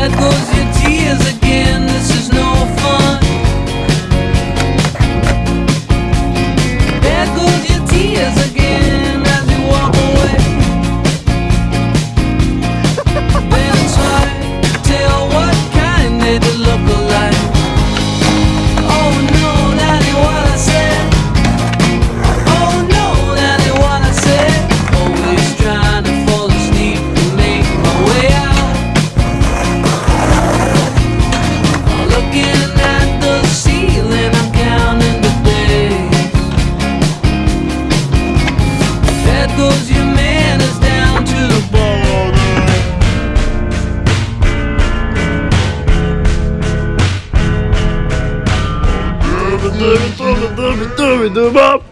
There goes your tears again. goes your manners down to the ballroom. Throw it, throw it, throw it, throw